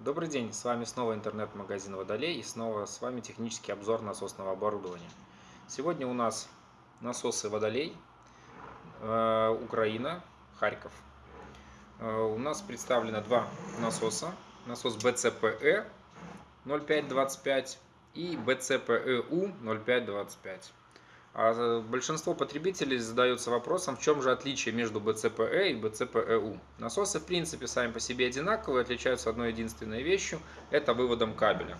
Добрый день, с вами снова интернет-магазин Водолей и снова с вами технический обзор насосного оборудования. Сегодня у нас насосы Водолей, э, Украина, Харьков. Э, у нас представлено два насоса. Насос BCPE 0525 и BCPEU 0525. А э, большинство потребителей задается вопросом, в чем же отличие между BCPE и BCPEU. Насосы в принципе сами по себе одинаковые, отличаются одной единственной вещью, это выводом кабеля.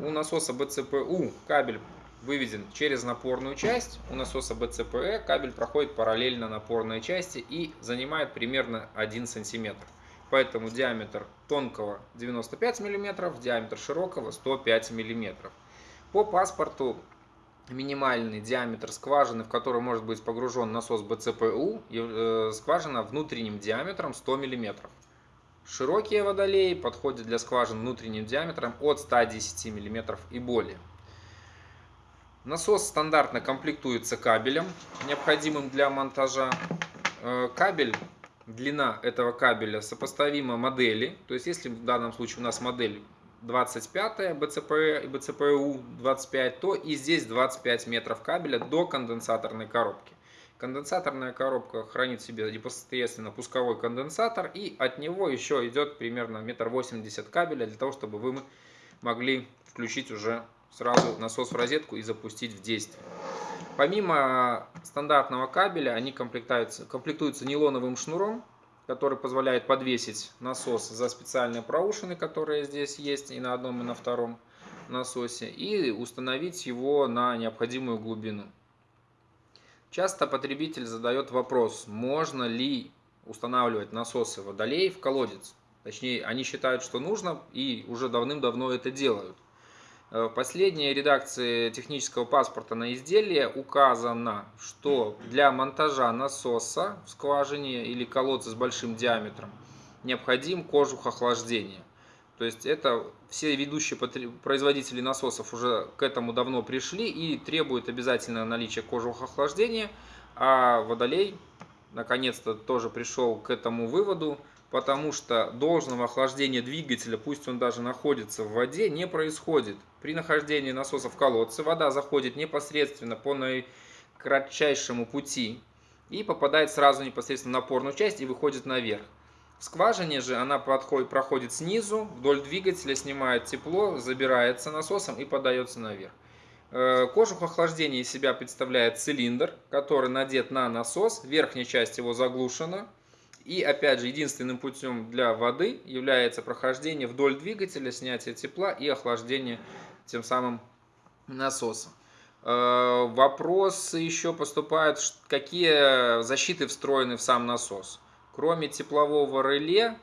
У насоса BCPU кабель выведен через напорную часть, у насоса BCPE кабель проходит параллельно напорной части и занимает примерно 1 см. Поэтому диаметр тонкого 95 мм, диаметр широкого 105 мм. По паспорту минимальный диаметр скважины, в которую может быть погружен насос БЦПУ, э, скважина внутренним диаметром 100 мм. Широкие водолеи подходят для скважин внутренним диаметром от 110 мм и более. Насос стандартно комплектуется кабелем, необходимым для монтажа. Э, кабель, длина этого кабеля сопоставима модели. То есть, если в данном случае у нас модель 25 БЦП и БЦПУ 25, то и здесь 25 метров кабеля до конденсаторной коробки. Конденсаторная коробка хранит в себе непосредственно пусковой конденсатор и от него еще идет примерно метр восемьдесят кабеля для того, чтобы вы могли включить уже сразу насос в розетку и запустить в действие. Помимо стандартного кабеля они комплектуются, комплектуются нейлоновым шнуром который позволяет подвесить насос за специальные проушины, которые здесь есть и на одном, и на втором насосе, и установить его на необходимую глубину. Часто потребитель задает вопрос, можно ли устанавливать насосы водолей в колодец. Точнее, они считают, что нужно и уже давным-давно это делают. Э, в последней редакции технического паспорта на изделие указано, что для монтажа насоса в скважине или колодца с большим диаметром необходим кожух охлаждения. То есть это все ведущие производители насосов уже к этому давно пришли и требуют обязательно наличия кожуха охлаждения, а водолей наконец-то тоже пришел к этому выводу, потому что должного охлаждения двигателя, пусть он даже находится в воде, не происходит. При нахождении насоса в колодце вода заходит непосредственно по наикратчайшему пути и попадает сразу непосредственно в напорную часть и выходит наверх. В скважине же она подходит, проходит снизу, вдоль двигателя, снимает тепло, забирается насосом и подается наверх. Э, кожух охлаждения из себя представляет цилиндр, который надет на насос, верхняя часть его заглушена, и опять же, единственным путем для воды является прохождение вдоль двигателя, снятие тепла и охлаждение тем самым насоса. Э, вопросы еще поступают, какие защиты встроены в сам насос. Кроме теплового реле,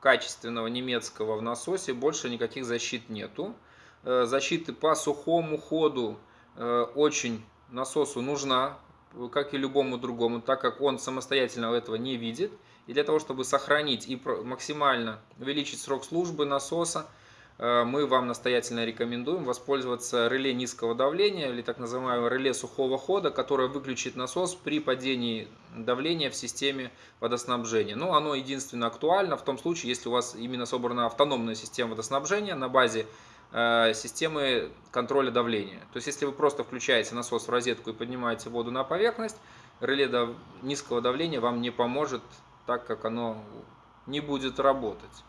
качественного немецкого в насосе, больше никаких защит нету. Э, защиты по сухому ходу э, очень насосу нужна, как и любому другому, так как он самостоятельно этого не видит. И для того, чтобы сохранить и максимально увеличить срок службы насоса, э, мы вам настоятельно рекомендуем воспользоваться реле низкого давления или так называемое реле сухого хода, которое выключит насос при падении давления в системе водоснабжения. Но оно единственно актуально в том случае, если у вас именно собрана автономная система водоснабжения на базе Э, системы контроля давления. То есть, если вы просто включаете насос в розетку и поднимаете воду на поверхность, реле низкого давления вам не поможет, так как оно не будет работать.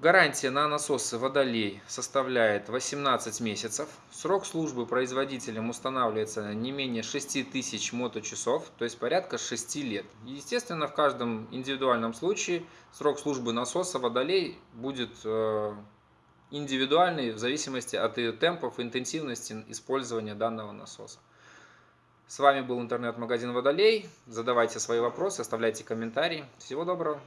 Гарантия на насосы водолей составляет 18 месяцев. Срок службы производителем устанавливается не менее 6000 моточасов, то есть порядка 6 лет. Естественно, в каждом индивидуальном случае срок службы насоса водолей будет э, индивидуальный в зависимости от темпов и интенсивности использования данного насоса. С вами был интернет-магазин Водолей. Задавайте свои вопросы, оставляйте комментарии. Всего доброго!